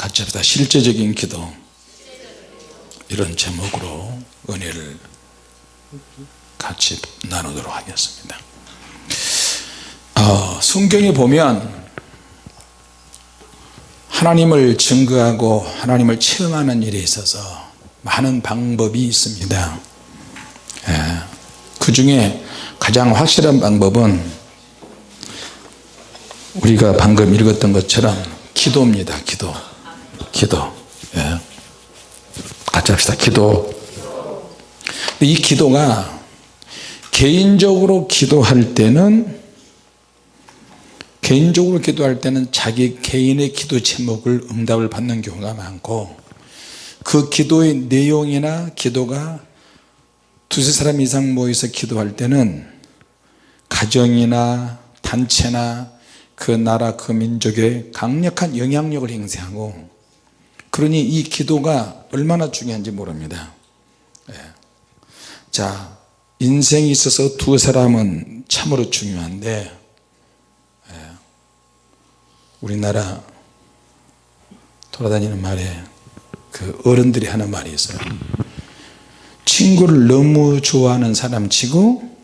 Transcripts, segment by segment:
같이 합시다. 실제적인 기도. 이런 제목으로 은혜를 같이 나누도록 하겠습니다. 어, 성경에 보면 하나님을 증거하고 하나님을 체험하는 일에 있어서 많은 방법이 있습니다. 예, 그 중에 가장 확실한 방법은 우리가 방금 읽었던 것처럼 기도입니다. 기도 기도. 예. 같이 합시다. 기도. 이 기도가 개인적으로 기도할 때는 개인적으로 기도할 때는 자기 개인의 기도 제목을 응답을 받는 경우가 많고 그 기도의 내용이나 기도가 두세 사람 이상 모여서 기도할 때는 가정이나 단체나 그 나라 그 민족에 강력한 영향력을 행사하고 그러니 이 기도가 얼마나 중요한지 모릅니다 예. 자 인생에 있어서 두 사람은 참으로 중요한데 예. 우리나라 돌아다니는 말에 그 어른들이 하는 말이 있어요 친구를 너무 좋아하는 사람 치고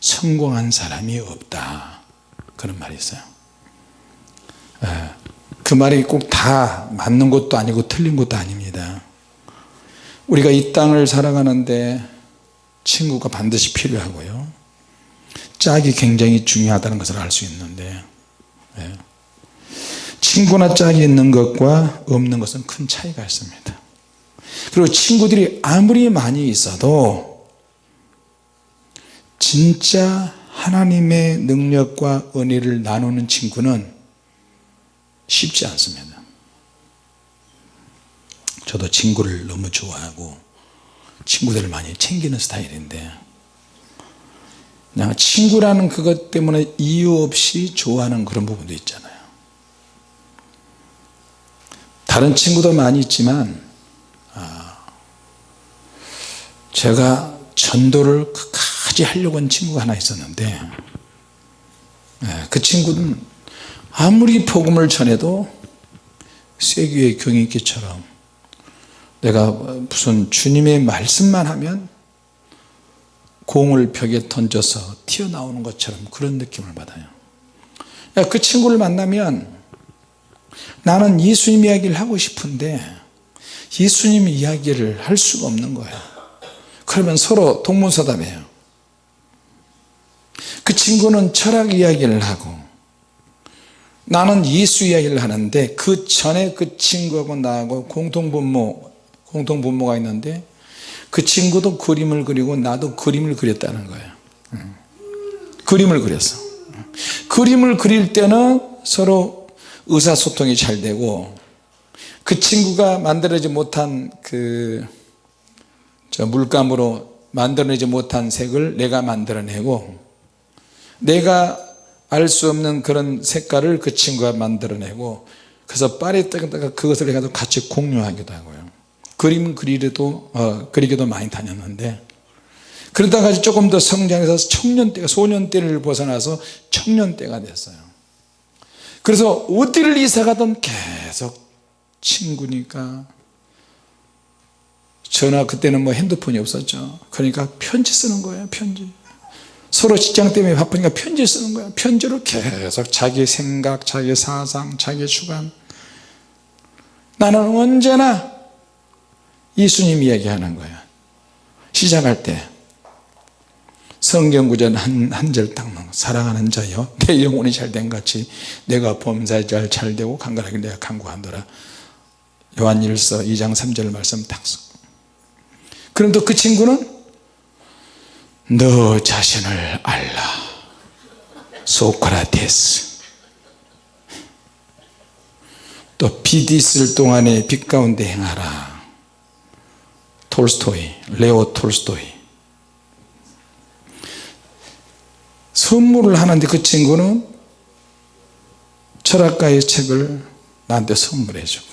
성공한 사람이 없다 그런 말이 있어요 예. 그 말이 꼭 다 맞는 것도 아니고 틀린 것도 아닙니다. 우리가 이 땅을 살아가는데 친구가 반드시 필요하고요. 짝이 굉장히 중요하다는 것을 알 수 있는데 예. 친구나 짝이 있는 것과 없는 것은 큰 차이가 있습니다. 그리고 친구들이 아무리 많이 있어도 진짜 하나님의 능력과 은혜를 나누는 친구는 쉽지 않습니다. 저도 친구를 너무 좋아하고 친구들을 많이 챙기는 스타일인데 그냥 친구라는 그것 때문에 이유 없이 좋아하는 그런 부분도 있잖아요. 다른 친구도 많이 있지만 아, 제가 전도를 끝까지 하려고 한 친구가 하나 있었는데 예, 그 친구는 아무리 복음을 전해도 쇠귀의 경인기처럼 내가 무슨 주님의 말씀만 하면 공을 벽에 던져서 튀어나오는 것처럼 그런 느낌을 받아요. 그 친구를 만나면 나는 예수님 이야기를 하고 싶은데 예수님 이야기를 할 수가 없는 거예요 그러면 서로 동문서답해요. 그 친구는 철학 이야기를 하고 나는 예수 이야기를 하는데 그 전에 그 친구하고 나하고 공통분모 공통분모가 있는데 그 친구도 그림을 그리고 나도 그림을 그렸다는 거예요. 그림을 그렸어. 그림을 그릴 때는 서로 의사소통이 잘 되고 그 친구가 만들어지 못한 그 물감으로 만들어내지 못한 색을 내가 만들어내고 내가 알 수 없는 그런 색깔을 그 친구가 만들어내고 그래서 파리 때가 그것을 내가 같이 공유하기도 하고요. 그림 그리기도 어, 그리기도 많이 다녔는데 그러다가 조금 더 성장해서 청년 때가 소년 때를 벗어나서 청년 때가 됐어요. 그래서 어디를 이사 가든 계속 친구니까 전화 그때는 뭐 핸드폰이 없었죠. 그러니까 편지 쓰는 거예요 편지 서로 직장 때문에 바쁘니까 편지 쓰는 거야. 편지로 계속 자기 생각 자기 사상 자기 주관. 나는 언제나 예수님 이야기하는 거야. 시작할 때 성경구전 한절딱 사랑하는 자여 내 영혼이 잘된 같이 내가 범사에 잘 잘되고 강건하게 내가 강구하노라. 요한일서 2장 3절 말씀 딱 그럼 또 그 친구는 너 자신을 알라. 소크라테스. 또 빛이 있을 동안에 빛 가운데 행하라. 톨스토이 레오 톨스토이. 선물을 하는데 그 친구는 철학가의 책을 나한테 선물해 주고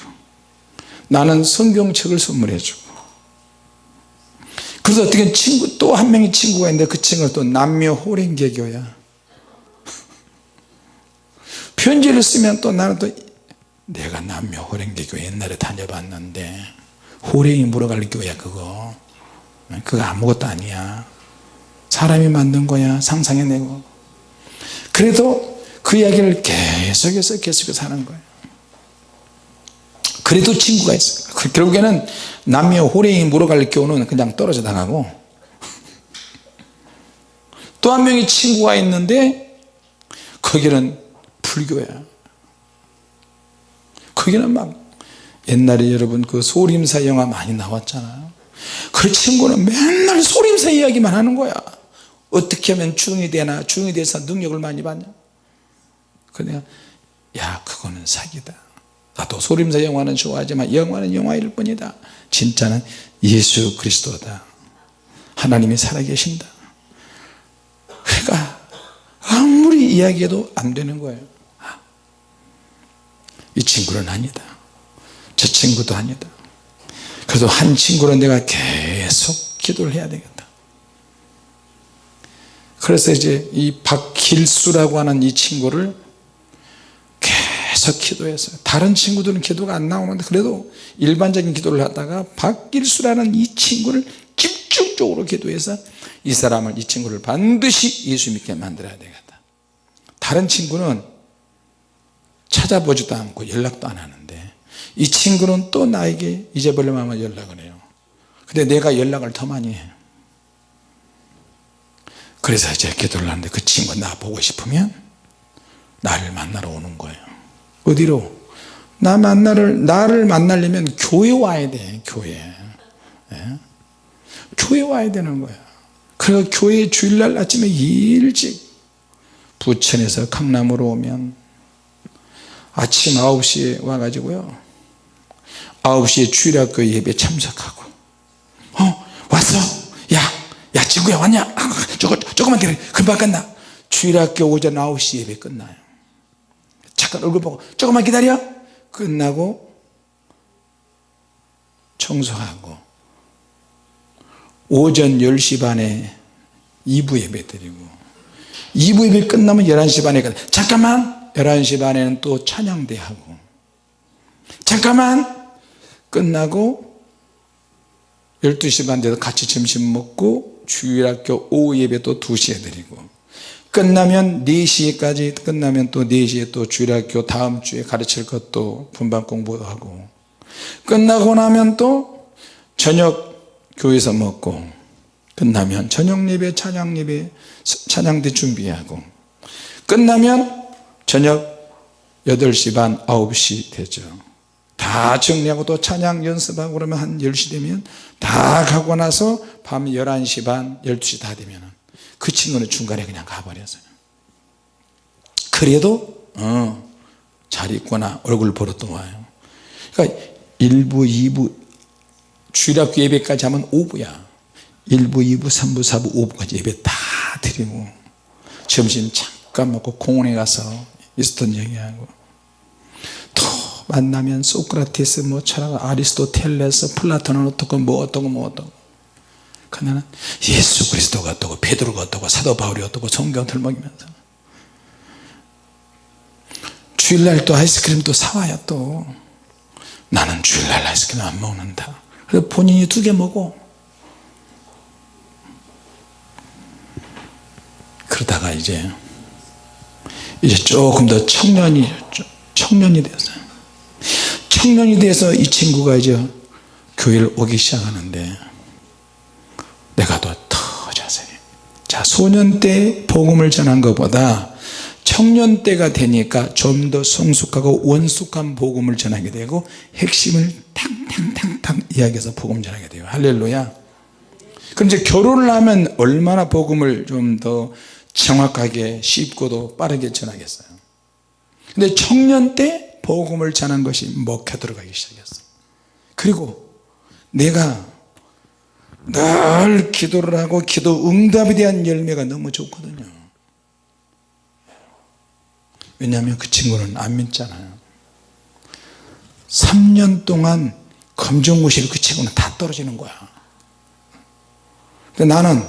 나는 성경책을 선물해 주고 그래서 어떻게 친구 또 한 명의 친구가 있는데 그 친구가 또 남녀 호랭개교야. 편지를 쓰면 또 나는 또 내가 남묘 호랭개교 옛날에 다녀봤는데 호랭이 물어갈 교야 그거. 그거 아무것도 아니야. 사람이 만든 거야 상상해내고. 그래도 그 이야기를 계속해서 계속해서 하는 거예요 그래도 친구가 있어요. 그 결국에는 남녀 호랭이 물어갈 교는 그냥 떨어져 나가고. 또 한 명의 친구가 있는데 거기는 불교야 거기는 막 옛날에 여러분 그 소림사 영화 많이 나왔잖아요. 그 친구는 맨날 소림사 이야기만 하는 거야. 어떻게 하면 중이 되나 중이 돼서 능력을 많이 받냐. 그래 야 그거는 사기다 나도 소림사 영화는 좋아하지만 영화는 영화일 뿐이다. 진짜는 예수 그리스도다. 하나님이 살아계신다. 그러니까 아무리 이야기해도 안 되는 거예요. 이 친구는 아니다. 저 친구도 아니다. 그래도 한 친구는 내가 계속 기도를 해야 되겠다. 그래서 이제 이 박길수라고 하는 이 친구를 계속 기도했어요. 다른 친구들은 기도가 안 나오는데 그래도 일반적인 기도를 하다가 박길수라는 이 친구를 집중적으로 기도해서 이 사람을 이 친구를 반드시 예수 믿게 만들어야 되겠다. 다른 친구는 찾아보지도 않고 연락도 안 하는데 이 친구는 또 나에게 잊어버리면 하면 연락을 해요. 근데 내가 연락을 더 많이 해. 그래서 이제 기도를 하는데 그 친구 나 보고 싶으면 나를 만나러 오는 거예요 어디로? 나 만나를, 나를 만나려면 교회 와야 돼 교회. 예? 교회 와야 되는 거야. 그래서 교회 주일날 아침에 일찍 부천에서 강남으로 오면 아침 9시에 와가지고요. 9시에 주일학교 예배 참석하고 어 왔어. 야, 야 친구야 왔냐? 아, 저거, 조금만 기다려. 금방 끝나. 주일학교 오전 9시 예배 끝나요 잠깐 얼굴 보고 조금만 기다려. 끝나고 청소하고 오전 10시 반에 2부 예배 드리고 2부 예배 끝나면 11시 반에 끝나 잠깐만. 11시 반에는 또 찬양대 하고 잠깐만. 끝나고 12시 반 돼서 같이 점심 먹고 주일학교 오후 예배 또 2시에 드리고 끝나면 4시까지 끝나면 또 4시에 또 주일학교 다음 주에 가르칠 것도 분반 공부하고. 끝나고 나면 또 저녁 교회에서 먹고. 끝나면 저녁 예배 찬양 예배 찬양대 준비하고. 끝나면 저녁 8시 반 9시 되죠. 다 정리하고 또 찬양 연습하고 그러면 한 10시 되면 다 가고 나서 밤 11시 반 12시 다 되면 그 친구는 중간에 그냥 가버렸어요. 그래도 어, 잘 있구나. 얼굴 보러 또 와요. 그러니까 1부 2부 주일학교 예배까지 하면 5부야. 1부 2부 3부 4부 5부까지 예배 다 드리고 점심 잠깐 먹고 공원에 가서 있었던 얘기하고 또 만나면 소크라테스 뭐 철학 아리스토텔레스 플라톤은 어떻고 뭐 어떻고 뭐 어떻고 그러나 예수 그리스도가 어떻고 베드로가 어떻고 사도 바울이 어떻고 성경 들먹이면서. 주일날 또 아이스크림 또 사와요 또. 나는 주일날 아이스크림 안 먹는다. 그래서 본인이 두 개 먹어. 그러다가 이제 이제 조금 더 청년이 청년이 됐어요 청년이 돼서 이 친구가 이제 교회를 오기 시작하는데 자 소년 때 복음을 전한 것보다 청년 때가 되니까 좀 더 성숙하고 원숙한 복음을 전하게 되고 핵심을 탕탕탕탕 이야기해서 복음 전하게 돼요. 할렐루야. 그럼 이제 결혼을 하면 얼마나 복음을 좀 더 정확하게 쉽고도 빠르게 전하겠어요? 근데 청년 때 복음을 전한 것이 먹혀 들어가기 시작했어 그리고 내가 늘 기도를 하고 기도 응답에 대한 열매가 너무 좋거든요. 왜냐하면 그 친구는 안 믿잖아요. 3년 동안 검정고시를 그 친구는 다 떨어지는 거야. 근데 나는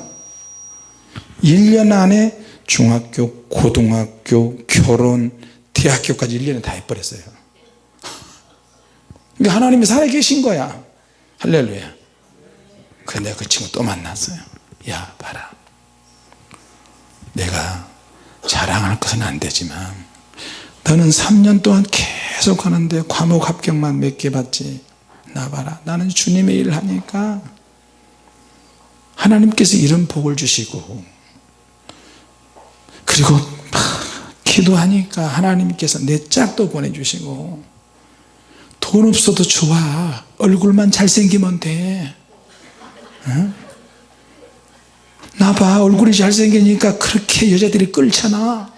1년 안에 중학교 고등학교 결혼 대학교까지 1년에 다 해버렸어요. 그러니까 하나님이 살아계신 거야. 할렐루야 내가 그 친구 또 만났어요. 야 봐라. 내가 자랑할 것은 안 되지만 너는 3년 동안 계속 하는데 과목 합격만 몇 개 받지? 나 봐라. 나는 주님의 일을 하니까 하나님께서 이런 복을 주시고 그리고 막 기도하니까 하나님께서 내 짝도 보내주시고 돈 없어도 좋아. 얼굴만 잘생기면 돼. 응? 나 봐 얼굴이 잘생기니까 그렇게 여자들이 끌잖아.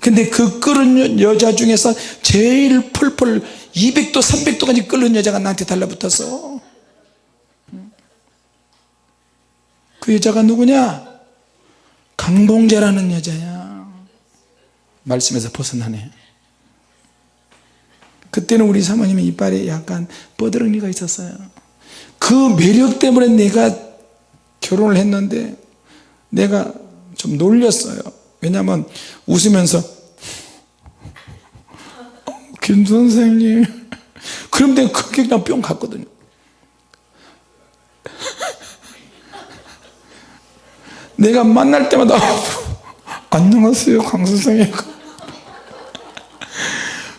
근데 그 끓은 여자 중에서 제일 펄펄 200도 300도까지 끓는 여자가 나한테 달라붙었어 그 여자가 누구냐? 강봉재라는 여자야. 말씀에서 벗어나네. 그때는 우리 사모님이 이빨에 약간 뻐드렁니가 있었어요 그 매력 때문에 내가 결혼을 했는데 내가 좀 놀렸어요. 왜냐하면 웃으면서 김 선생님. 그럼 내가 그게 그냥 뿅 갔거든요. 내가 만날 때마다 안녕하세요 강 선생님.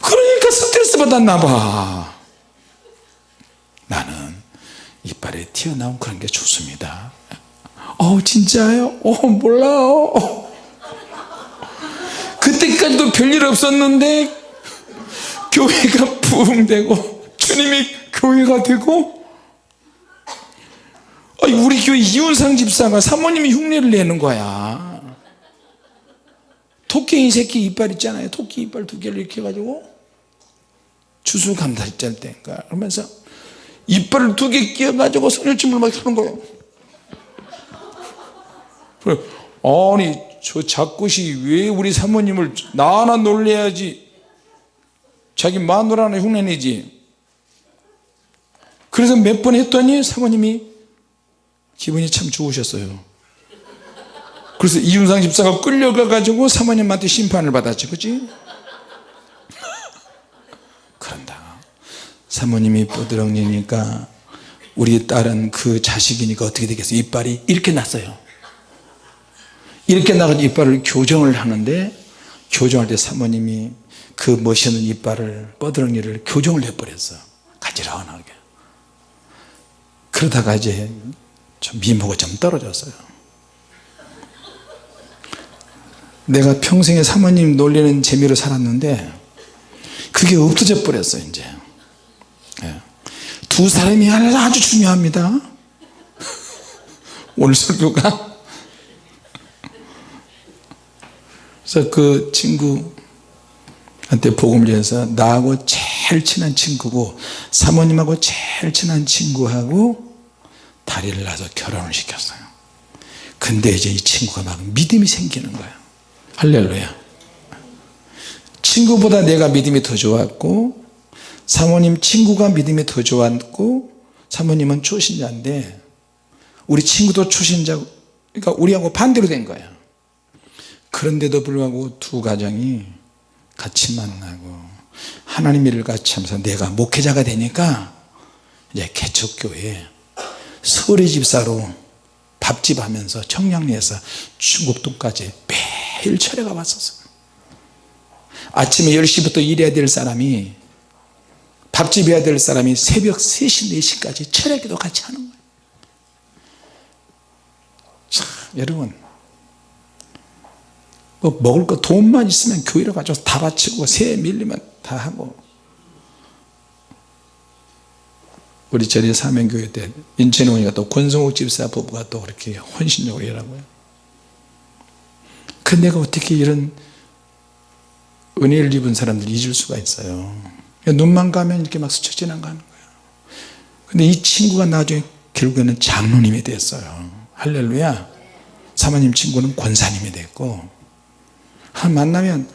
그러니까 스트레스 받았나 봐. 나는 이빨에 튀어나온 그런 게 좋습니다. 어 진짜요? 어 몰라요. 그때까지도 별일 없었는데 교회가 부흥되고 주님이 교회가 되고 우리 교회 이윤상 집사가 사모님이 흉내를 내는 거야. 토끼 새끼 이빨 있잖아요. 토끼 이빨 두 개를 이렇게 해가지고 주수 감사절 때인가 그러면서 이빨을 두 개 끼워가지고 선율침을 막 하는 거예요. 아니 저 작것이 왜 우리 사모님을 나 하나 놀래야지? 자기 마누라 하나 흉내내지? 그래서 몇 번 했더니 사모님이 기분이 참 좋으셨어요. 그래서 이윤상 집사가 끌려가 가지고 사모님한테 심판을 받았지 그치? 그런다 사모님이 뽀드렁이니까 우리 딸은 그 자식이니까 어떻게 되겠어요? 이빨이 이렇게 났어요. 이렇게 나가서 이빨을 교정을 하는데 교정할 때 사모님이 그 멋있는 이빨을 뻐드렁이를 교정을 해버렸어. 가지런하게. 그러다가 이제 좀 미모가 좀 떨어졌어요. 내가 평생에 사모님 놀리는 재미로 살았는데 그게 없어져 버렸어 이제. 예. 두 사람이 아주 중요합니다. 오늘 설교가? 그래서 그 친구한테 복음을 전해서 나하고 제일 친한 친구고 사모님하고 제일 친한 친구하고 다리를 놔서 결혼을 시켰어요. 근데 이제 이 친구가 막 믿음이 생기는 거야. 할렐루야. 친구보다 내가 믿음이 더 좋았고 사모님 친구가 믿음이 더 좋았고 사모님은 초신자인데 우리 친구도 초신자 그러니까 우리하고 반대로 된 거야. 그런데도 불구하고 두 가정이 같이 만나고 하나님 일을 같이 하면서 내가 목회자가 되니까 이제 개척교회 서울의 집사로 밥집 하면서 청량리에서 중국동까지 매일 철회가 왔었어요. 아침에 10시부터 일해야 될 사람이 밥집 해야 될 사람이 새벽 3시 4시까지 철회기도 같이 하는 거예요. 자 여러분. 뭐 먹을 거 돈만 있으면 교회로 가져서 다 바치고 새 밀리면 다 하고. 우리 전에 사명교회 때 인천에 오니까 또 권성욱 집사 부부가 또 그렇게 헌신적으로 일하고요. 그 내가 어떻게 이런 은혜를 입은 사람들이 잊을 수가 있어요 눈만 가면 이렇게 막 스쳐 지나가는 거예요. 근데 이 친구가 나중에 결국에는 장로님이 됐어요. 할렐루야. 사모님 친구는 권사님이 됐고 만나면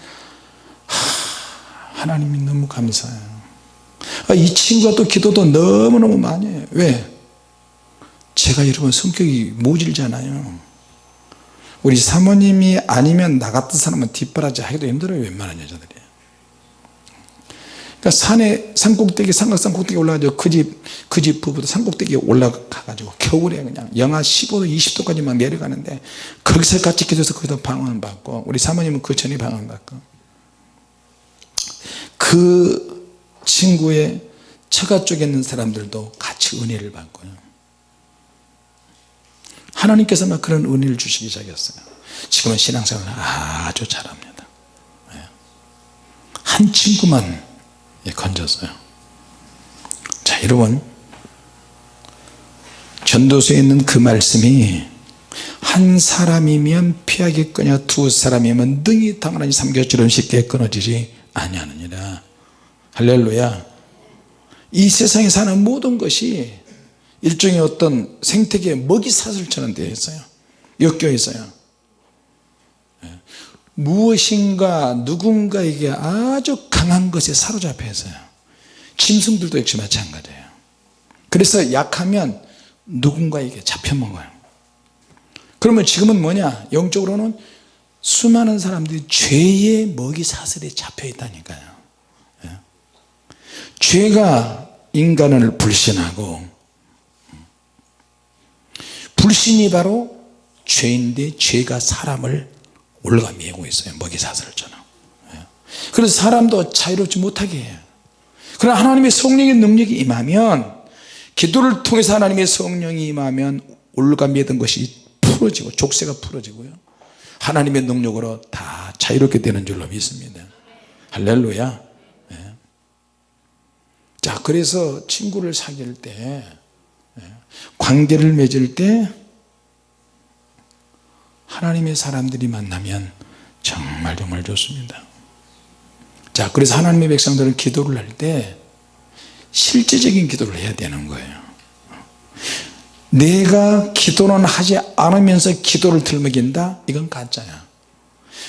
하 나님이 너무 감사해요. 아, 이 친구가 또 기도도 너무너무 많이 해요. 왜? 제가 여러분 성격이 모질잖아요. 우리 사모님이 아니면 나 같은 사람은 뒷바라지 하기도 힘들어요 웬만한 여자들이 그러니까 산에 산꼭대기 삼각산 꼭대기 올라가지고 그 집 그 집 부부도 산꼭대기에 올라가가지고 겨울에 그냥 영하 15도 20도까지 막 내려가는데 거기서 같이 기도해서 거기서 방언 받고 우리 사모님은 그 전에 방언 받고 그 친구의 처가 쪽에 있는 사람들도 같이 은혜를 받고요. 하나님께서 막 그런 은혜를 주시기 시작했어요. 지금은 신앙생활을 아주 잘합니다. 예. 한 친구만 예, 건졌어요. 자 여러분. 전도서에 있는 그 말씀이 한 사람이면 피하겠거냐 두 사람이면 능히 당하나니 삼겹처럼 쉽게 끊어지지 아니하느니라. 할렐루야. 이 세상에 사는 모든 것이 일종의 어떤 생태계의 먹이 사슬처럼 되어 있어요. 엮여 있어요. 예. 무엇인가 누군가에게 아주 강한 것에 사로잡혀 있어요. 짐승들도 역시 마찬가지예요. 그래서 약하면 누군가에게 잡혀먹어요. 그러면 지금은 뭐냐? 영적으로는 수많은 사람들이 죄의 먹이 사슬에 잡혀 있다니까요. 예. 죄가 인간을 불신하고 불신이 바로 죄인데 죄가 사람을 올라가 메고 있어요. 먹이 사슬처럼 예. 그래서 사람도 자유롭지 못하게 해요. 그러나 하나님의 성령의 능력이 임하면 기도를 통해서 하나님의 성령이 임하면 올가 매던 것이 풀어지고 족쇄가 풀어지고요. 하나님의 능력으로 다 자유롭게 되는 줄로 믿습니다. 할렐루야. 예. 자 그래서 친구를 사귈 때 예, 관계를 맺을 때 하나님의 사람들이 만나면 정말 정말 좋습니다. 자 그래서 하나님의 백성들은 기도를 할 때 실제적인 기도를 해야 되는 거예요. 내가 기도는 하지 않으면서 기도를 들먹인다? 이건 가짜야.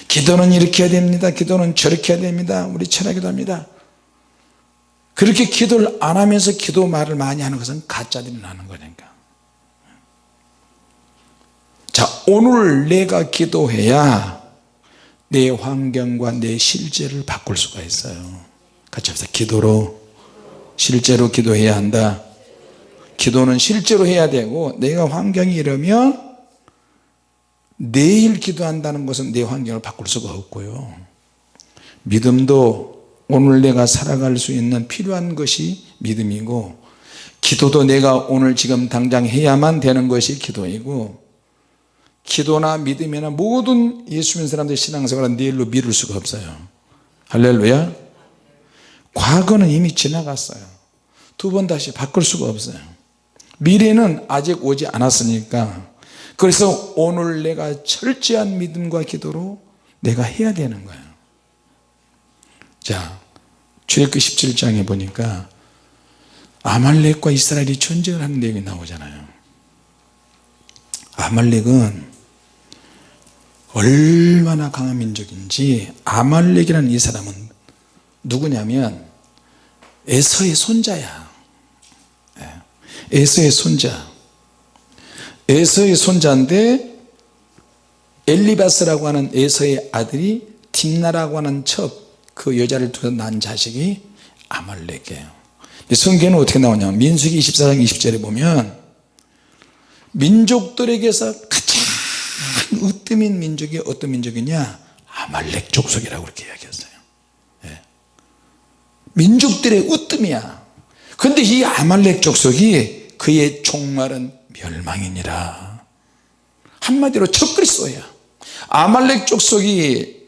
기도는 이렇게 해야 됩니다. 기도는 저렇게 해야 됩니다. 우리 철학기도 합니다. 그렇게 기도를 안 하면서 기도 말을 많이 하는 것은 가짜들이 나는 거니까 자 오늘 내가 기도해야 내 환경과 내 실제를 바꿀 수가 있어요. 같이 합시다. 기도로 실제로 기도해야 한다. 기도는 실제로 해야 되고 내가 환경이 이러면 내일 기도한다는 것은 내 환경을 바꿀 수가 없고요. 믿음도 오늘 내가 살아갈 수 있는 필요한 것이 믿음이고 기도도 내가 오늘 지금 당장 해야만 되는 것이 기도이고 기도나 믿음이나 모든 예수 믿는 사람들의 신앙생활은 내일로 미룰 수가 없어요. 할렐루야. 과거는 이미 지나갔어요. 두 번 다시 바꿀 수가 없어요. 미래는 아직 오지 않았으니까. 그래서 오늘 내가 철저한 믿음과 기도로 내가 해야 되는 거예요. 자 출애굽기 17장에 보니까 아말렉과 이스라엘이 전쟁을 하는 내용이 나오잖아요. 아말렉은 얼마나 강한 민족인지 아말렉이라는 이 사람은 누구냐면 에서의 손자야. 예. 에서의 손자. 에서의 손자인데 엘리바스라고 하는 에서의 아들이 딥나라고 하는 첩 그 여자를 두고 난 자식이 아말렉이에요. 성경은 어떻게 나오냐면 민수기 24장 20절에 보면 민족들에게서 으뜸인 민족이 어떤 민족이냐? 아말렉 족속이라고 그렇게 이야기했어요. 예. 민족들의 으뜸이야. 그런데 이 아말렉 족속이 그의 종말은 멸망이니라. 한마디로 적그리스도야. 아말렉 족속이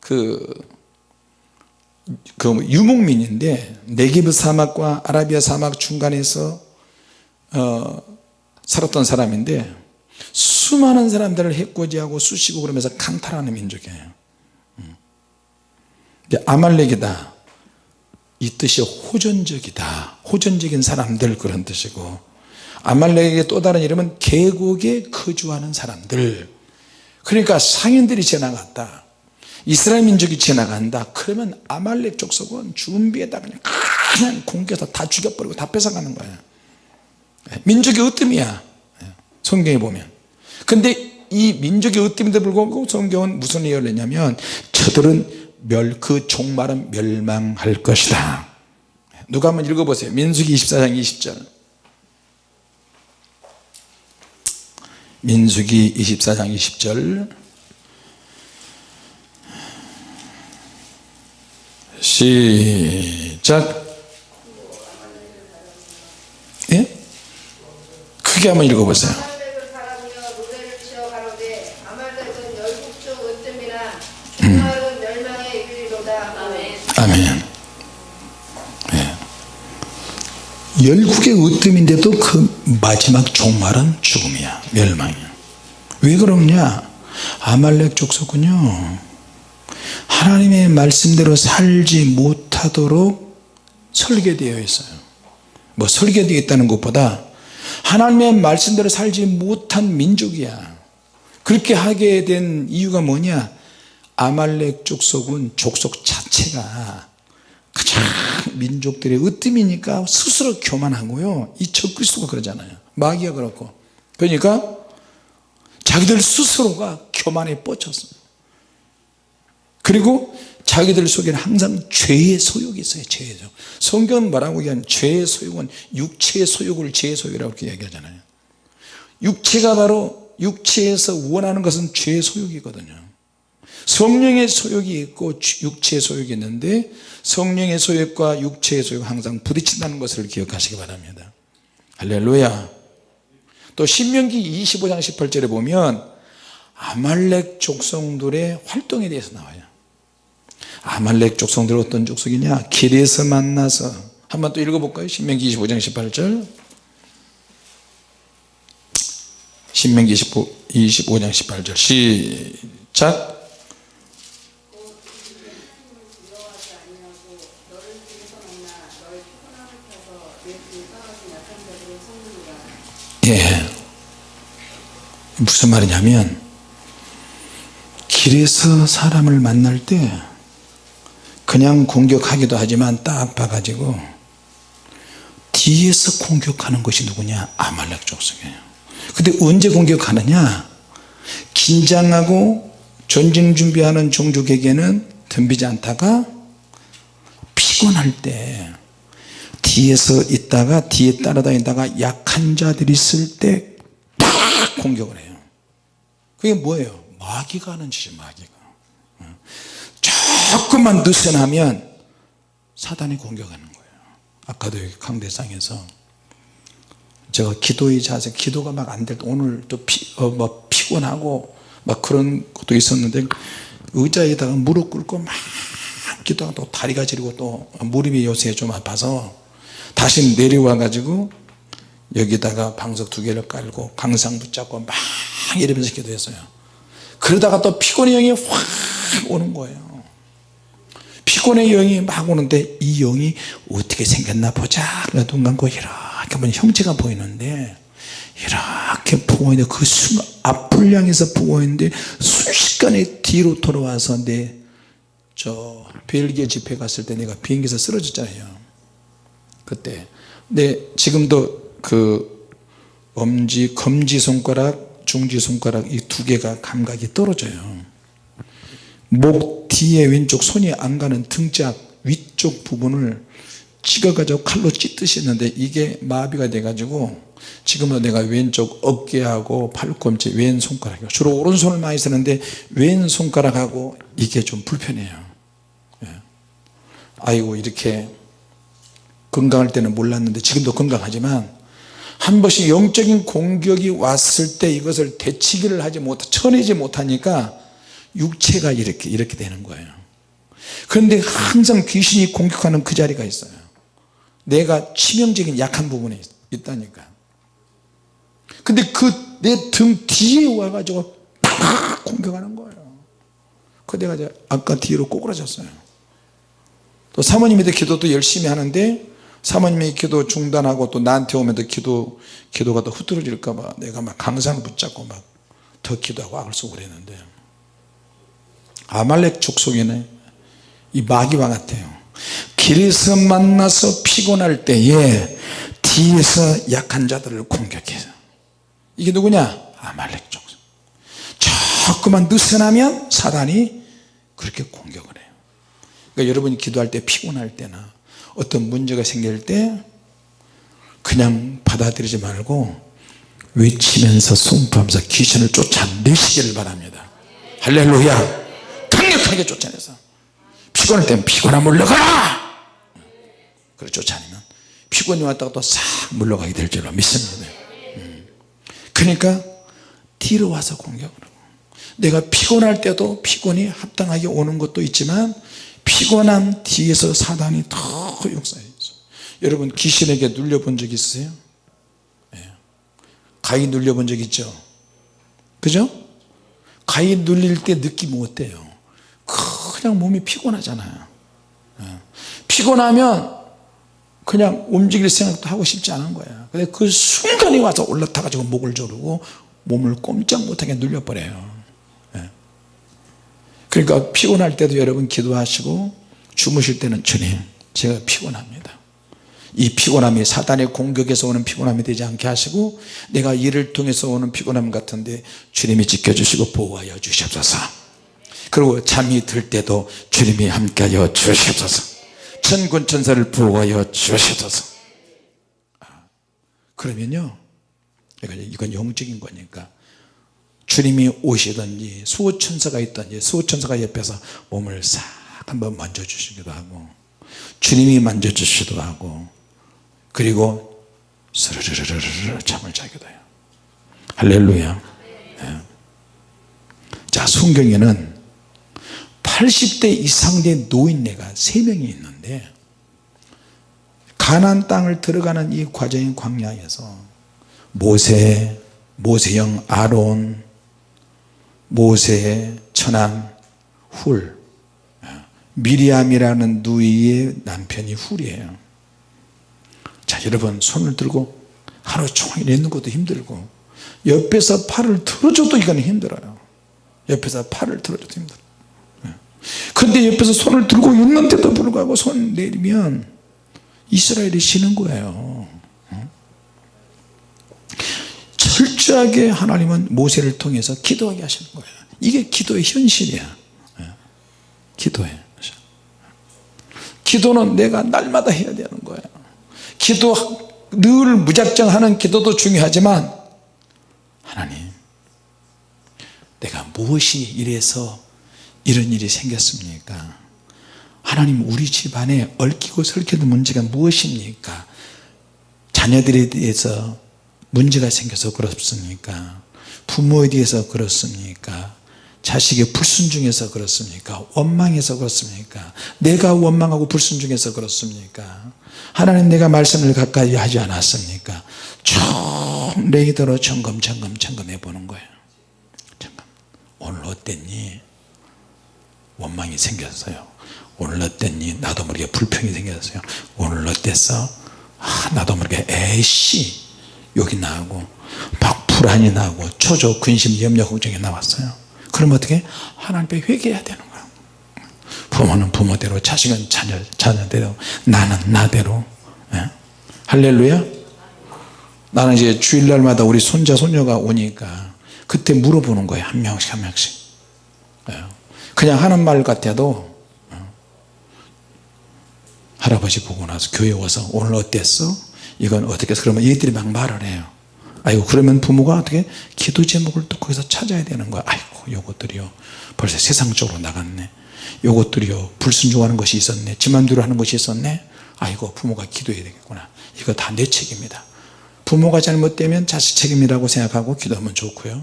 그, 그 유목민인데 네기브 사막과 아라비아 사막 중간에서 어, 살았던 사람인데 수많은 사람들을 해코지하고 쑤시고 그러면서 강탈하는 민족이에요. 음. 아말렉이다. 이 뜻이 호전적이다. 호전적인 사람들 그런 뜻이고 아말렉의 또 다른 이름은 계곡에 거주하는 사람들. 그러니까 상인들이 지나갔다. 이스라엘 민족이 지나간다. 그러면 아말렉 족속은 준비에다 그냥 그냥 공격해서 다 죽여버리고 다 뺏어가는 거야 민족의 으뜸이야. 성경에 보면 근데 이 민족의 으뜸인데 불구하고 성경은 무슨 예언을 했냐면 저들은 멸, 그 종말은 멸망할 것이다. 누가 한번 읽어보세요. 민수기 24장 20절. 민수기 24장 20절. 시작. 예? 크게 한번 읽어보세요 아말렉을 바라며 노래를 지어 가로되 아말렉은 열국적 으뜸이나 종말은 멸망에 이르리로다 아멘 아멘 예. 열국의 으뜸인데도 그 마지막 종말은 죽음이야. 멸망이야. 왜 그러냐? 아말렉 족속은요 하나님의 말씀대로 살지 못하도록 설계되어 있어요. 뭐 설계되어 있다는 것보다 하나님의 말씀대로 살지 못한 민족이야. 그렇게 하게 된 이유가 뭐냐 아말렉 족속은 족속 자체가 가장 민족들의 으뜸이니까 스스로 교만하고요. 이 적그리스도가 그러잖아요. 마귀가 그렇고. 그러니까 자기들 스스로가 교만에 뻗쳤어요 그리고 자기들 속에는 항상 죄의 소욕이 있어요. 죄의 소욕. 성경은 뭐라고 얘기하면 죄의 소욕은 육체의 소욕을 죄의 소욕이라고 얘기하잖아요. 육체가 바로 육체에서 원하는 것은 죄의 소욕이거든요 성령의 소욕이 있고 육체의 소욕이 있는데 성령의 소욕과 육체의 소욕 항상 부딪힌다는 것을 기억하시기 바랍니다. 할렐루야. 또 신명기 25장 18절에 보면 아말렉 족성들의 활동에 대해서 나와요. 아말렉 족성들 어떤 족속이냐? 길에서 만나서. 한번 또 읽어볼까요? 신명기 25장 18절. 신명기 25, 25장 18절. 시작 무슨 말이냐면 길에서 사람을 만날 때 그냥 공격하기도 하지만 딱 봐가지고 뒤에서 공격하는 것이 누구냐? 아말렉 족속이에요. 근데 언제 공격하느냐? 긴장하고 전쟁 준비하는 종족에게는 덤비지 않다가 피곤할 때 뒤에서 있다가 뒤에 따라다니다가 약한 자들이 있을 때딱 공격을 해요 그게 뭐예요? 마귀가 하는 짓이 마귀가. 조금만 느슨하면 사단이 공격하는 거예요. 아까도 여기 강대상에서 제가 기도의 자세 기도가 막 안 될 때 오늘 또 피, 어, 뭐 피곤하고 막 그런 것도 있었는데 의자에다가 무릎 꿇고 막 기도하고 또 다리가 저리고 또 무릎이 요새 좀 아파서 다시 내려와 가지고 여기다가 방석 두 개를 깔고 강상 붙잡고 막 이러면서 기도했어요. 그러다가 또 피곤의 영이 확 오는 거예요. 피곤의 영이 막 오는데 이 영이 어떻게 생겼나 보자. 눈 감고 이렇게 보면 형체가 보이는데 이렇게 보고 있는데 그 순간 앞을 향해서 보고 있는데 순식간에 뒤로 돌아와서 내 저 벨기에 집회 갔을 때 내가 비행기에서 쓰러졌잖아요. 그때. 내 지금도 그 엄지 검지 손가락 중지 손가락 이 두 개가 감각이 떨어져요. 목 뒤에 왼쪽 손이 안 가는 등짝 위쪽 부분을 찍어가지고 칼로 찢듯이 했는데 이게 마비가 돼 가지고 지금은 내가 왼쪽 어깨하고 팔꿈치 왼 손가락이요. 주로 오른손을 많이 쓰는데 왼 손가락하고 이게 좀 불편해요. 예. 아이고 이렇게 건강할 때는 몰랐는데 지금도 건강하지만 한 번씩 영적인 공격이 왔을 때 이것을 대치기를 하지 못 쳐내지 못하니까 육체가 이렇게 이렇게 되는 거예요. 그런데 항상 귀신이 공격하는 그 자리가 있어요. 내가 치명적인 약한 부분에 있다니까. 근데 그 내 등 뒤에 와가지고 팍 공격하는 거예요. 그 내가 아까 뒤로 꼬꾸라졌어요. 또 사모님한테 기도도 열심히 하는데 사모님의 기도 중단하고 또 나한테 오면 또 기도 기도가 더 흐트러질까 봐 내가 막 강산 붙잡고 막 더 기도하고 악을 쓰고 그랬는데 아말렉 족속에는 이 마귀와 같아요. 길에서 만나서 피곤할 때에 뒤에서 약한 자들을 공격해요. 이게 누구냐? 아말렉 족속. 조금만 느슨하면 사단이 그렇게 공격을 해요. 그러니까 여러분이 기도할 때 피곤할 때나 어떤 문제가 생길 때 그냥 받아들이지 말고 외치면서 송부하면서 귀신을 쫓아내시기를 바랍니다. 할렐루야. 강력하게 쫓아내서. 피곤할 때는 피곤한 물러가라! 그래 쫓아내면 피곤이 왔다가 또 싹 물러가게 될 줄로 믿습니다. 음. 그러니까 뒤로 와서 공격을 하고 내가 피곤할 때도 피곤이 합당하게 오는 것도 있지만 피곤한 뒤에서 사단이 더 역사해 있어 여러분 귀신에게 눌려본 적 있으세요? 예. 가위 눌려본 적 있죠? 그죠? 가위 눌릴 때 느낌이 어때요? 그냥 몸이 피곤하잖아요 예. 피곤하면 그냥 움직일 생각도 하고 싶지 않은 거야 근데 그 순간에 와서 올라타 가지고 목을 조르고 몸을 꼼짝 못하게 눌려버려요 예. 그러니까 피곤할 때도 여러분 기도하시고 주무실 때는 주님 제가 피곤합니다. 이 피곤함이 사단의 공격에서 오는 피곤함이 되지 않게 하시고 내가 일을 통해서 오는 피곤함 같은데 주님이 지켜주시고 보호하여 주시옵소서. 그리고 잠이 들 때도 주님이 함께하여 주시옵소서. 천군 천사를 보호하여 주시옵소서. 아, 그러면요 이건, 영적인 거니까 주님이 오시든지 수호천사가 있든지 수호천사가 옆에서 몸을 싹 한번 만져주시기도 하고 주님이 만져주시기도 하고 그리고 스르르르르 잠을 자기도 해요 할렐루야 예. 자 성경에는 80대 이상 된 노인네가 3명이 있는데 가난 땅을 들어가는 이 과정인 광야에서 모세, 모세형 아론, 모세의 처남 훌. 미리암이라는 누이의 남편이 훌이에요. 자 여러분 손을 들고 하루 종일 있는 것도 힘들고 옆에서 팔을 들어줘도 이건 힘들어요. 옆에서 팔을 들어줘도 힘들어요. 근데 옆에서 손을 들고 있는데도 불구하고 손 내리면 이스라엘이 쉬는 거예요 철저하게 하나님은 모세를 통해서 기도하게 하시는 거예요. 이게 기도의 현실이야. 기도해. 기도는 내가 날마다 해야 되는 거예요. 기도 늘 무작정 하는 기도도 중요하지만 하나님 내가 무엇이 이래서 이런 일이 생겼습니까? 하나님 우리 집안에 얽히고 설키는 문제가 무엇입니까? 자녀들에 대해서 문제가 생겨서 그렇습니까? 부모에 대해서 그렇습니까? 자식의 불순종해서 그렇습니까? 원망해서 그렇습니까? 내가 원망하고 불순종해서 그렇습니까? 하나님 내가 말씀을 가까이 하지 않았습니까? 총 레이더로 점검 점검 점검해 보는 거예요. 점검. 오늘 어땠니? 원망이 생겼어요. 오늘 어땠니? 나도 모르게 불평이 생겼어요. 오늘 어땠어? 아, 나도 모르게 에이씨 욕이 나고 막 불안이 나고 초조 근심 염려 걱정이 나왔어요 그럼 어떻게 하나님께 회개해야 되는 거예요 부모는 부모대로 자식은 자녀, 자녀대로 나는 나대로 예? 할렐루야 나는 이제 주일날마다 우리 손자 손녀가 오니까 그때 물어보는 거예요 한 명씩 한 명씩 예. 그냥 하는 말 같아도 어. 할아버지 보고 나서 교회 와서 오늘 어땠어? 이건 어떻게 해서 그러면 얘들이 막 말을 해요. 아이고 그러면 부모가 어떻게 기도 제목을 또 거기서 찾아야 되는 거야? 아이고 요것들이요. 벌써 세상적으로 나갔네. 요것들이요. 불순종하는 것이 있었네. 지만대로 하는 것이 있었네. 아이고 부모가 기도해야 되겠구나. 이거 다 내 책임이다. 부모가 잘못되면 자식 책임이라고 생각하고 기도하면 좋고요.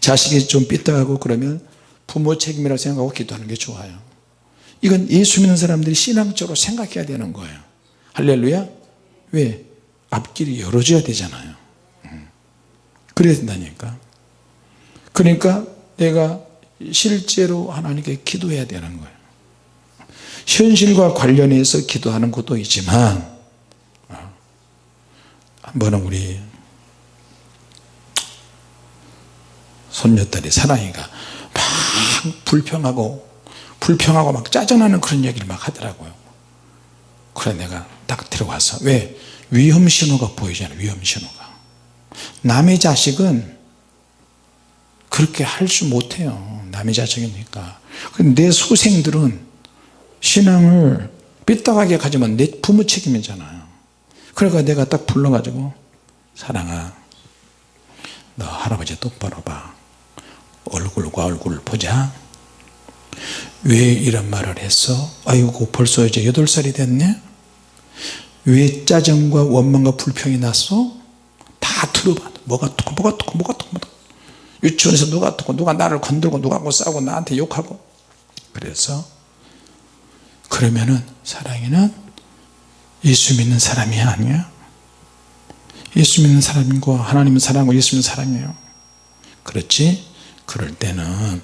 자식이 좀 삐딱하고 그러면 부모 책임이라고 생각하고 기도하는 게 좋아요. 이건 예수 믿는 사람들이 신앙적으로 생각해야 되는 거예요. 할렐루야. 왜? 앞길이 열어져야 되잖아요. 음. 그래야 된다니까. 그러니까 내가 실제로 하나님께 기도해야 되는 거예요. 현실과 관련해서 기도하는 것도 있지만 어, 한 번은 우리 손녀딸이 사랑이가 막 불평하고 불평하고 막 짜증나는 그런 얘기를 막 하더라고요. 그래 내가 딱 들어가서. 왜 위험 신호가 보이잖아요 위험 신호가. 남의 자식은 그렇게 할 수 못해요 남의 자식이니까. 내 소생들은 신앙을 삐딱하게 가지면 내 부모 책임이잖아요. 그러니까 내가 딱 불러가지고 사랑아 너 할아버지 똑바로 봐. 얼굴과 얼굴 보자. 왜 이런 말을 했어? 아이고 벌써 이제 8살이 됐네 왜 짜증과 원망과 불평이 났어 다 들어봐 뭐가 듣고 뭐가 듣고 뭐가 듣고 뭐가. 유치원에서 누가 듣고 누가 나를 건들고 누가 하고 싸우고 나한테 욕하고. 그래서 그러면은 사랑이는 예수 믿는 사람이 아니야. 예수 믿는 사람이고 하나님은 사랑하고 예수 믿는 사람이에요. 그렇지? 그럴 때는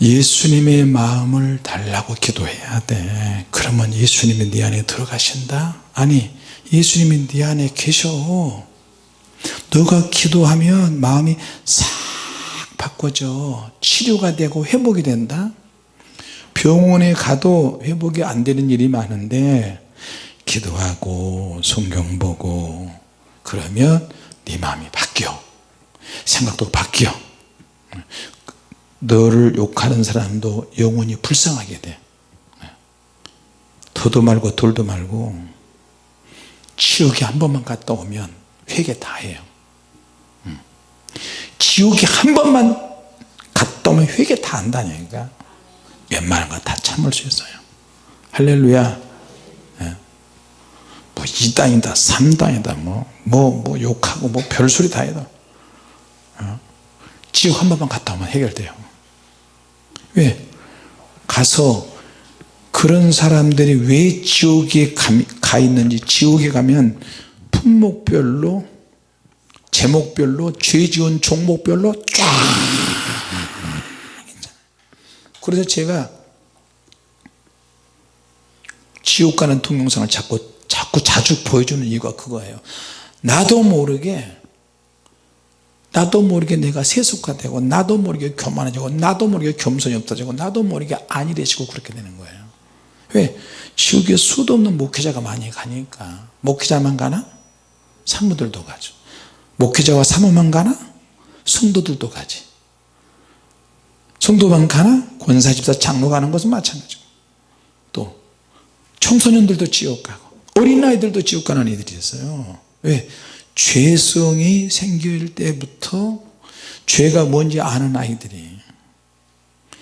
예수님의 마음을 달라고 기도해야 돼. 그러면 예수님이 네 안에 들어가신다? 아니 예수님이 네 안에 계셔. 너가 기도하면 마음이 싹 바꿔져. 치료가 되고 회복이 된다. 병원에 가도 회복이 안 되는 일이 많은데 기도하고 성경 보고 그러면 네 마음이 바뀌어. 생각도 바뀌어 너를 욕하는 사람도 영혼이 불쌍하게 돼. 더도 말고 덜도 말고 지옥에 한 번만 갔다 오면 회개 다 해요. 음. 지옥에 한 번만 갔다 오면 회개 다 한다니까. 웬만한 거 다 참을 수 있어요. 할렐루야. 예. 뭐 2단이다 3단이다 뭐, 뭐, 뭐 욕하고 뭐 별소리 다 해도. 어? 지옥 한 번만 갔다 오면 해결돼요 왜? 가서 그런 사람들이 왜 지옥에 가 있는지 지옥에 가면 품목별로 제목별로 죄 지은 종목별로 쫙 그래서 제가 지옥 가는 동영상을 자꾸 자꾸 자주 보여주는 이유가 그거예요 나도 모르게 나도 모르게 내가 세속화되고 나도 모르게 교만해지고 나도 모르게 겸손이 없어지고 나도 모르게 안일해지고 그렇게 되는 거예요 왜? 지옥에 수도 없는 목회자가 많이 가니까 목회자만 가나? 사무들도 가죠 목회자와 사모만 가나? 성도들도 가지 성도만 가나? 권사집사 장로 가는 것은 마찬가지고 또 청소년들도 지옥 가고 어린아이들도 지옥 가는 애들이 있어요 왜? 죄성이 생길 때부터 죄가 뭔지 아는 아이들이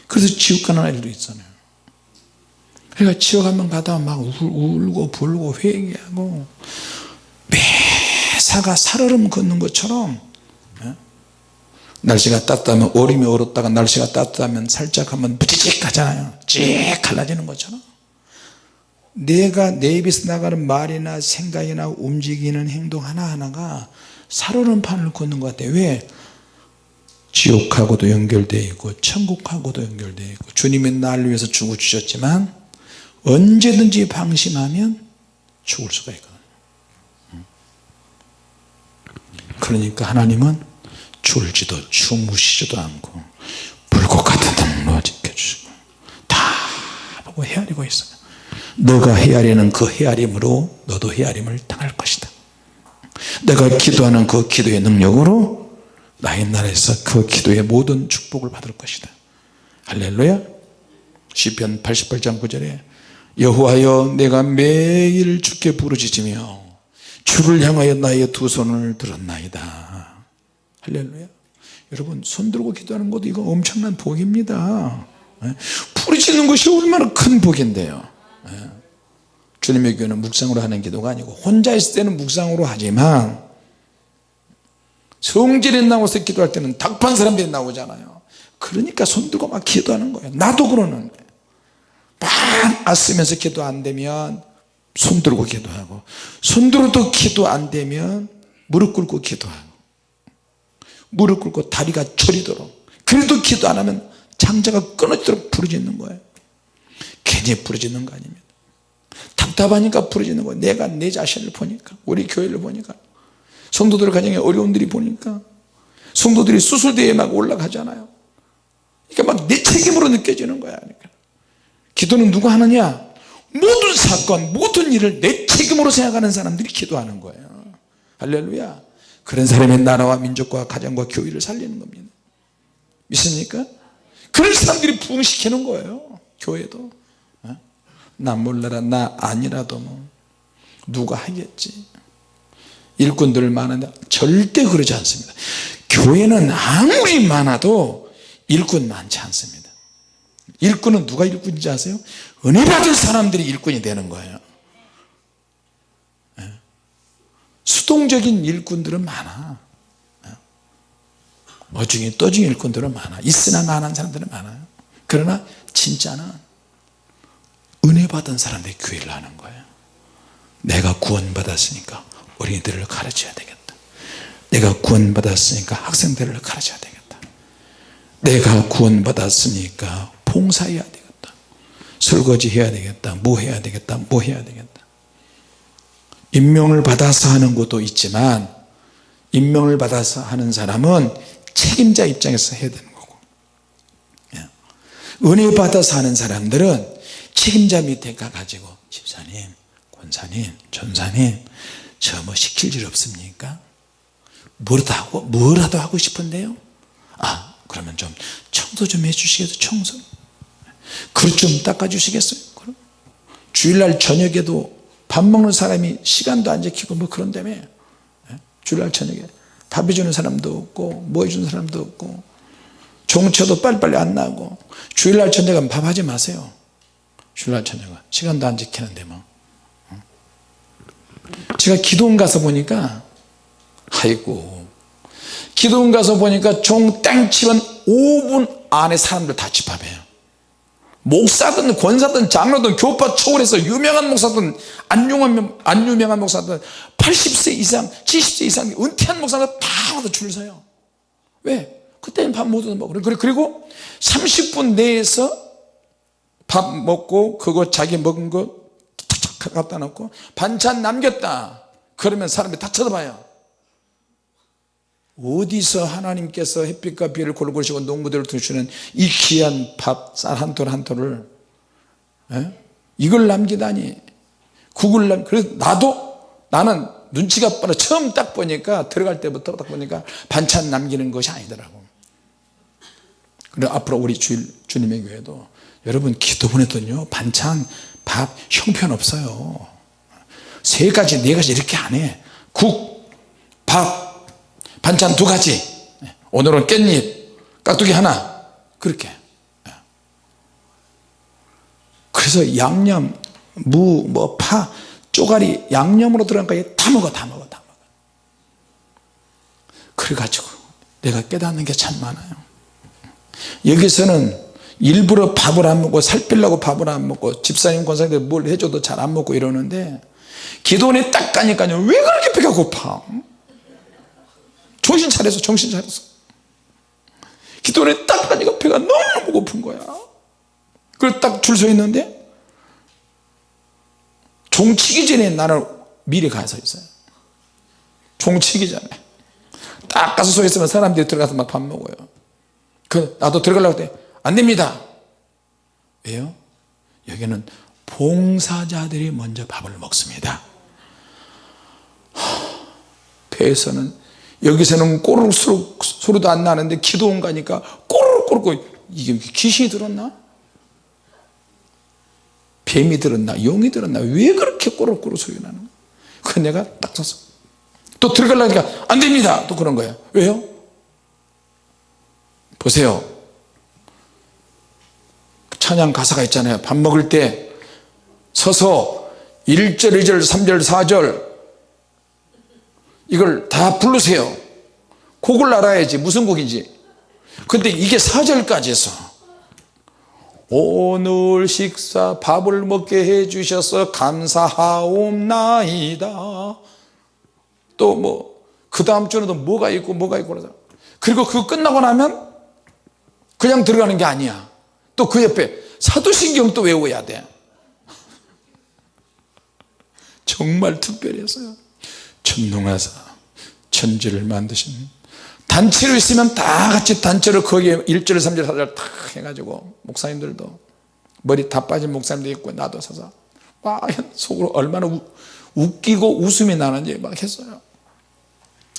그래서 지옥 가는 아이들도 있잖아요. 그러니까 지옥 한번 가다가 막 울고 불고 회개하고 매사가 살얼음 걷는 것처럼 예? 날씨가 따뜻하면 얼음이 얼었다가 날씨가 따뜻하면 살짝 하면 부지직 하잖아요. 찌익 갈라지는 것처럼 내가 내 입에서 나가는 말이나 생각이나 움직이는 행동 하나하나가 살얼음판을 걷는 것 같아요. 왜? 지옥하고도 연결되어 있고 천국하고도 연결되어 있고 주님이 나를 위해서 죽어주셨지만 언제든지 방심하면 죽을 수가 있거든요. 그러니까 하나님은 줄지도 주무시지도 않고 불꽃 같은 눈으로 지켜주시고 다 보고 헤아리고 있어요 너가 헤아리는 그 헤아림으로 너도 헤아림을 당할 것이다. 내가 기도하는 그 기도의 능력으로 나의 나라에서 그 기도의 모든 축복을 받을 것이다. 할렐루야. 시편 88장 9절에 여호와여 내가 매일 주께 부르짖으며 주를 향하여 나의 두 손을 들었나이다. 할렐루야. 여러분 손 들고 기도하는 것도 이거 엄청난 복입니다. 예? 부르짖는 것이 얼마나 큰 복인데요. 예? 주님의 교회는 묵상으로 하는 기도가 아니고 혼자 있을 때는 묵상으로 하지만 성질이 나와서 기도할 때는 닭판 사람들이 나오잖아요. 그러니까 손 들고 막 기도하는 거예요. 나도 그러는 거예요 막 애쓰면서 기도 안 되면 손 들고 기도하고 손 들어도 기도 안 되면 무릎 꿇고 기도하고 무릎 꿇고 다리가 저리도록 그래도 기도 안 하면 장자가 끊어지도록 부르짖는 거예요 괜히 부르짖는 거 아닙니다. 답답하니까 부르짖는 거예요. 내가 내 자신을 보니까 우리 교회를 보니까 성도들 가정에 어려움들이 보니까 성도들이 수술대에 막 올라가잖아요. 그러니까 막 내 책임으로 느껴지는 거야. 그러니까. 기도는 누가 하느냐? 모든 사건 모든 일을 내 책임으로 생각하는 사람들이 기도하는 거예요. 할렐루야. 그런 사람의 나라와 민족과 가정과 교회를 살리는 겁니다. 믿습니까? 그런 사람들이 부흥시키는 거예요. 교회도 나 몰라라 나 아니라도 뭐. 누가 하겠지? 일꾼들 많은데 절대 그러지 않습니다. 교회는 아무리 많아도 일꾼 많지 않습니다. 일꾼은 누가 일꾼인지 아세요? 은혜 받은 사람들이 일꾼이 되는 거예요. 예. 수동적인 일꾼들은 많아. 예. 어중이 떠중이 일꾼들은 많아. 있으나 마나한 사람들은 많아요. 그러나 진짜는 은혜 받은 사람들이 교회를 하는 거예요. 내가 구원 받았으니까 어린이들을 가르쳐야 되겠다. 내가 구원 받았으니까 학생들을 가르쳐야 되겠다. 내가 구원 받았으니까 봉사해야 되겠다. 설거지 해야 되겠다. 뭐 해야 되겠다. 뭐 해야 되겠다. 임명을 받아서 하는 것도 있지만 임명을 받아서 하는 사람은 책임자 입장에서 해야 되는 거고. 예. 은혜 받아서 하는 사람들은 책임자 밑에 가가지고 집사님 권사님 전사님 저 뭐 시킬 일 없습니까? 뭐라도 하고 뭐라도 하고 싶은데요? 아 그러면 좀 청소 좀 해주시겠어요? 청소? 그릇 좀 닦아주시겠어요? 그럼? 주일날 저녁에도 밥 먹는 사람이 시간도 안 지키고 뭐 그런다며? 예? 주일날 저녁에 밥 해주는 사람도 없고 뭐 해주는 사람도 없고 종쳐도 빨리빨리 안 나고 주일날 저녁은 밥 하지 마세요 주일날 저녁은. 시간도 안 지키는데 뭐. 어? 제가 기도원 가서 보니까 아이고. 기도원 가서 보니까 종 땡치면 5분 안에 사람들 다 집합해요. 목사든 권사든 장로든 교파 초월해서 유명한 목사든 안 유명한, 안 유명한 목사든 80세 이상 70세 이상 은퇴한 목사들 다 와서 줄 서요. 왜? 그때는 밥못 먹어 그리고 30분 내에서 밥 먹고 그거 자기 먹은 거 탁탁 갖다 놓고 반찬 남겼다. 그러면 사람들이 다 쳐다봐요. 어디서 하나님께서 햇빛과 비를 골고루시고 농부들을 두시는 이 귀한 밥 쌀 한 톨 한 톨을 에? 이걸 남기다니. 국을 남 그래서 나도 나는 눈치가 빠르 처음 딱 보니까 들어갈 때부터 딱 보니까 반찬 남기는 것이 아니더라고. 그리고 앞으로 우리 주, 주님의 교회도 여러분 기도문에도요. 반찬 밥 형편없어요. 세 가지 네 가지 이렇게 안해 국 밥 반찬 두 가지. 오늘은 깻잎 깍두기 하나. 그렇게. 그래서 양념 무 뭐 파 쪼가리 양념으로 들어간 거다 먹어 다 먹어 다 먹어. 그래가지고 내가 깨닫는 게 참 많아요. 여기서는 일부러 밥을 안 먹고 살 빼려고 밥을 안 먹고 집사님 권사님들 뭘 해줘도 잘 안 먹고 이러는데 기도원에 딱 가니까요. 왜 그렇게 배가 고파? 정신 차려서 정신 차려서. 기도원에 딱 가니까 배가 너무 고픈 거야. 그래서 딱줄 서 있는데 종치기 전에 나는 미리 가서 있어요. 종치기 전에. 딱 가서 서 있으면 사람들이 들어가서 막 밥 먹어요. 그 나도 들어가려고 때 안됩니다 왜요? 여기는 봉사자들이 먼저 밥을 먹습니다 배에서는 여기서는 꼬르륵 소리도 안 나는데 기도원 가니까 꼬르륵 꼬르륵 이게 귀신이 들었나? 뱀이 들었나? 용이 들었나? 왜 그렇게 꼬르륵 꼬르륵 소리 나는 거야? 그 내가 딱 섰어 또 들어가려니까 안 됩니다 또 그런 거야 왜요? 보세요 찬양 가사가 있잖아요. 밥 먹을 때 서서 1절 2절 3절 4절. 이걸 다 부르세요. 곡을 알아야지. 무슨 곡인지. 근데 이게 4절까지 해서. 오늘 식사 밥을 먹게 해주셔서 감사하옵나이다. 또 뭐 그 다음 또 뭐가 있고 뭐가 있고 그러잖아. 그리고 그거 끝나고 나면 그냥 들어가는 게 아니야 또 그 옆에 사도신경 또 외워야 돼. 정말 특별했어요. 천둥하사 천지를 만드신 단체로 있으면 다 같이 단체로 거기에 1절 3절 4절 다 해가지고 목사님들도 머리 다 빠진 목사님도 있고 나도 서서 와 속으로 얼마나 우, 웃기고 웃음이 나는지 막 했어요.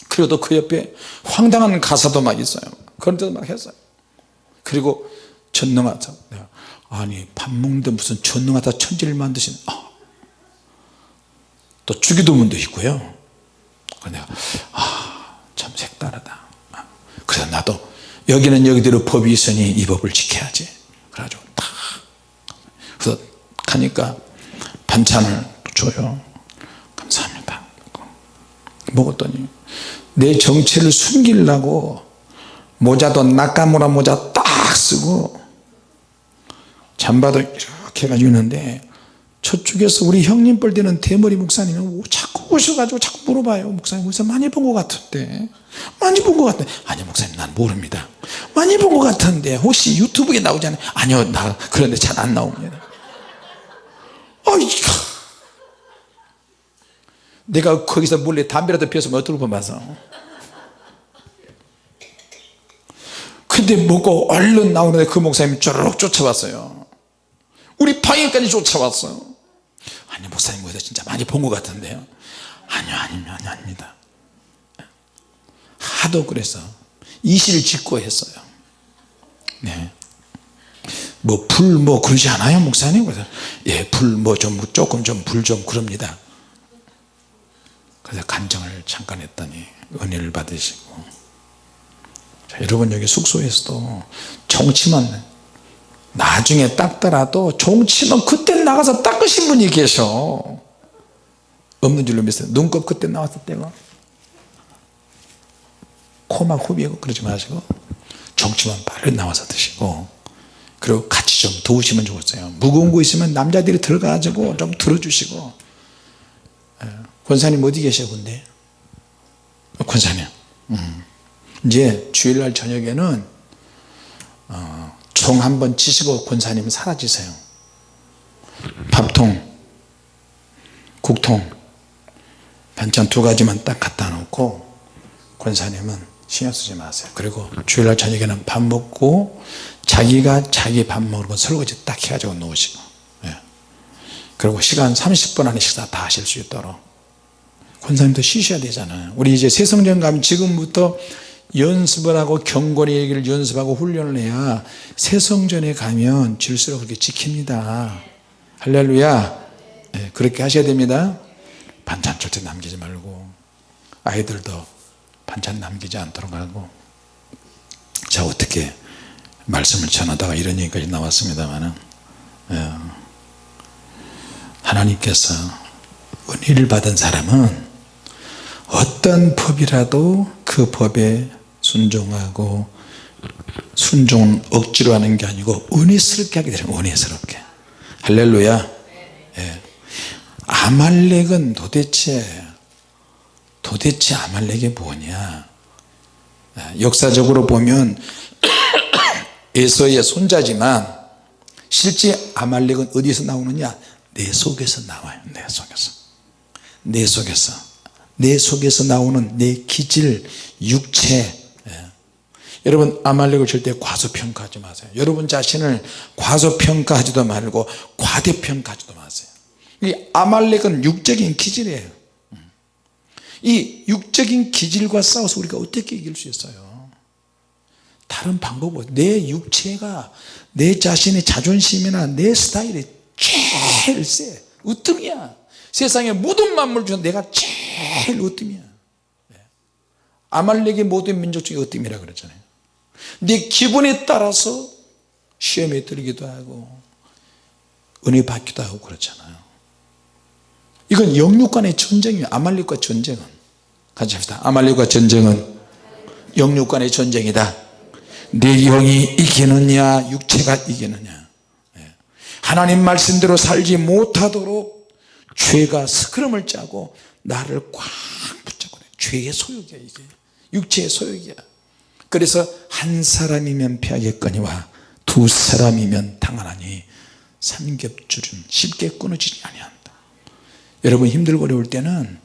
그리고 그 옆에 황당한 가사도 막 있어요. 그런 데도 막 했어요. 그리고 전능하사 아니 밥 먹는데 무슨 전능하다 천지를 만드신 아. 또 주기도문도 있고요. 내가 아참 색다르다. 아, 그래서 나도 여기는 여기대로 법이 있으니 이 법을 지켜야지. 그래가지고 딱 그래서 가니까 반찬을 줘요. 감사합니다. 먹었더니 내 정체를 숨기려고 모자도 나카무라 모자 딱 쓰고 잠바도 이렇게 해가지고 있는데 저쪽에서 우리 형님 뻘 되는 대머리 목사님은 자꾸 오셔가지고 자꾸 물어봐요. 목사님 어디서 많이 본 것 같은데. 많이 본 것 같은데. 아니 목사님 난 모릅니다. 많이 본 것 같은데. 혹시 유튜브에 나오잖아요. 아니요 나 그런데 잘 안 나옵니다. 어이가 내가 거기서 몰래 담배라도 피웠으면 어떨 뻔 봐서 근데 먹고 얼른 나오는데 그 목사님이 쭈르륵 쫓아왔어요. 우리 방에까지 쫓아왔어요. 아니 목사님 어디서 진짜 많이 본 것 같은데요. 아니요 아니요 아니 아닙니다. 하도 그래서 이실 짓고 했어요. 네. 뭐불뭐 그러지 않아요 목사님? 그래서 예불 뭐 좀 조금 좀불좀 그럽니다. 그래서 간증을 잠깐 했더니 은혜를 받으시고 자, 여러분 여기 숙소에서도 정치만 나중에 닦더라도 정치만 그때 나가서 닦으신 분이 계셔. 없는 줄로 믿어요. 눈곱 그때 나왔을 때가. 코막 후비고 그러지 마시고 정치만 바로 나와서 드시고 그리고 같이 좀 도우시면 좋겠어요. 무거운 거 있으면 남자들이 들어가가지고 좀 들어주시고. 예. 권사님 어디 계셔 근데 권사님. 음. 이제 주일날 저녁에는 어, 종 한번 치시고 권사님 사라지세요. 밥통 국통 반찬 두 가지만 딱 갖다 놓고 권사님은 신경 쓰지 마세요. 그리고 주일날 저녁에는 밥 먹고 자기가 자기 밥 먹으러 설거지 딱 해가지고 놓으시고 예. 그리고 시간 30분 안에 식사 다 하실 수 있도록. 권사님도 쉬셔야 되잖아요. 우리 이제 가면 지금부터 연습을 하고 경건의 얘기를 연습하고 훈련을 해야 새성전에 가면 질서를 그렇게 지킵니다. 할렐루야. 예, 그렇게 하셔야 됩니다. 반찬 절대 남기지 말고 아이들도 반찬 남기지 않도록 하고. 자 어떻게 말씀을 전하다가 이런 얘기까지 나왔습니다만 예. 하나님께서 은혜를 받은 사람은 어떤 법이라도 그 법에 순종하고 순종은 억지로 하는 게 아니고 은혜스럽게 하게 되는 은혜스럽게. 할렐루야. 예. 아말렉은 도대체 도대체 아말렉이 뭐냐? 예, 역사적으로 보면 에서의 손자지만 실제 아말렉은 어디서 나오느냐? 내 속에서 나와요 내 속에서. 내 속에서. 내 속에서 나오는 내 기질 육체 예. 여러분 아말렉을 절대 과소평가하지 마세요. 여러분 자신을 과소평가하지도 말고 과대평가하지도 마세요. 이 아말렉은 육적인 기질이에요. 이 육적인 기질과 싸워서 우리가 어떻게 이길 수 있어요? 다른 방법 없어요 내 육체가 내 자신의 자존심이나 내 스타일이 제일 세. 으뜸이야. 세상에 모든 만물 중에 내가 제일 으뜸이야. 아말렉의 모든 민족 중에 으뜸이라 그랬잖아요 내 기분에 따라서 시험에 들기도 하고 은혜 받기도 하고 그렇잖아요. 이건 영육 간의 전쟁이에요. 아말렉과 전쟁은. 같이 합시다. 아말렉과 전쟁은 영육 간의 전쟁이다. 내 영이 이기느냐 육체가 이기느냐. 예. 하나님 말씀대로 살지 못하도록 죄가 스크럼을 짜고 나를 꽉 붙잡고 죄의 소욕이야 이게. 육체의 소욕이야 그래서 한 사람이면 패하겠거니와 두 사람이면 당하나니 삼겹줄은 쉽게 끊어지지 아니한다. 여러분 힘들고 어려울 때는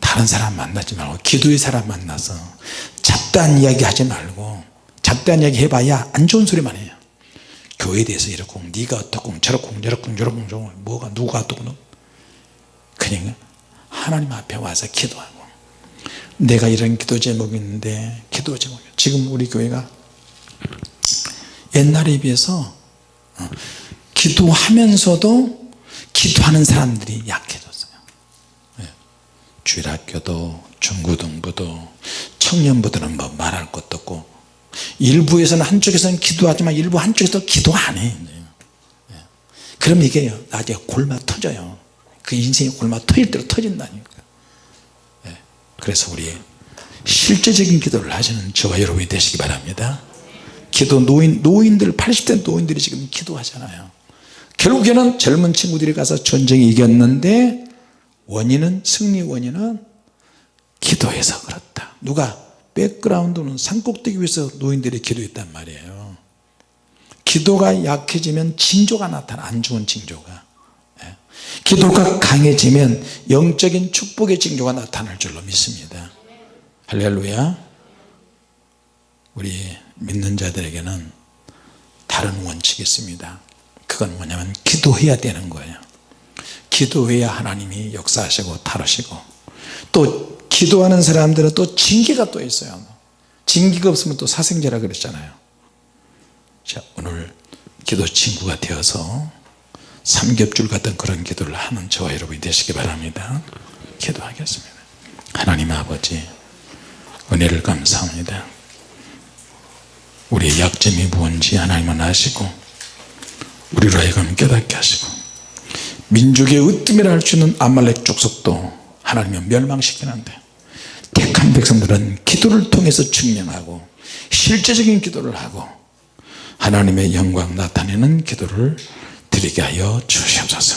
다른 사람 만나지 말고 기도의 사람 만나서 잡다한 이야기 하지 말고 잡다한 이야기 해봐야 안 좋은 소리만 해요. 교회에 대해서 이렇고 네가 어떻고 저렇고 저렇고 저렇고 뭐가 누가 어떻고 그러니까 하나님 앞에 와서 기도하고 내가 이런 기도 제목이 있는데 기도 제목 지금 우리 교회가 옛날에 비해서 어, 기도하면서도 기도하는 사람들이 약해졌어요 예. 주일학교도 중고등부도 청년부들은 뭐 말할 것도 없고 일부에서는 한쪽에서는 기도하지만 일부 한쪽에서 기도 안 해요 예. 그럼 이게 나중에 골마 터져요 그 인생이 골마 터질 대로 터진다니까 예. 그래서 우리 실제적인 기도를 하시는 저와 여러분이 되시기 바랍니다. 기도 노인, 노인들 80대 노인들이 지금 기도하잖아요. 결국에는 젊은 친구들이 가서 전쟁에 이겼는데 원인은 승리 원인은 기도해서 그렇다. 누가 백그라운드는 산꼭대기 위에서 노인들이 기도했단 말이에요. 기도가 약해지면 징조가 나타나 안 좋은 징조가. 예. 기도가 강해지면 영적인 축복의 징조가 나타날 줄로 믿습니다. 할렐루야. 우리 믿는 자들에게는 다른 원칙이 있습니다. 그건 뭐냐면 기도해야 되는 거예요. 기도해야 하나님이 역사하시고 다루시고 또 기도하는 사람들은 또 징계가 또 있어요. 징계가 없으면 또 사생제라 그랬잖아요. 자 오늘 기도 친구가 되어서 삼겹줄 같은 그런 기도를 하는 저와 여러분이 되시기 바랍니다. 기도하겠습니다. 하나님 아버지 은혜를 감사합니다. 우리의 약점이 무엇인지 하나님은 아시고 우리로 하여금 깨닫게 하시고 민족의 으뜸이라 할 수 있는 아말렉 족속도 하나님은 멸망시키는데 택한 백성들은 기도를 통해서 증명하고 실제적인 기도를 하고 하나님의 영광 나타내는 기도를 드리게 하여 주시옵소서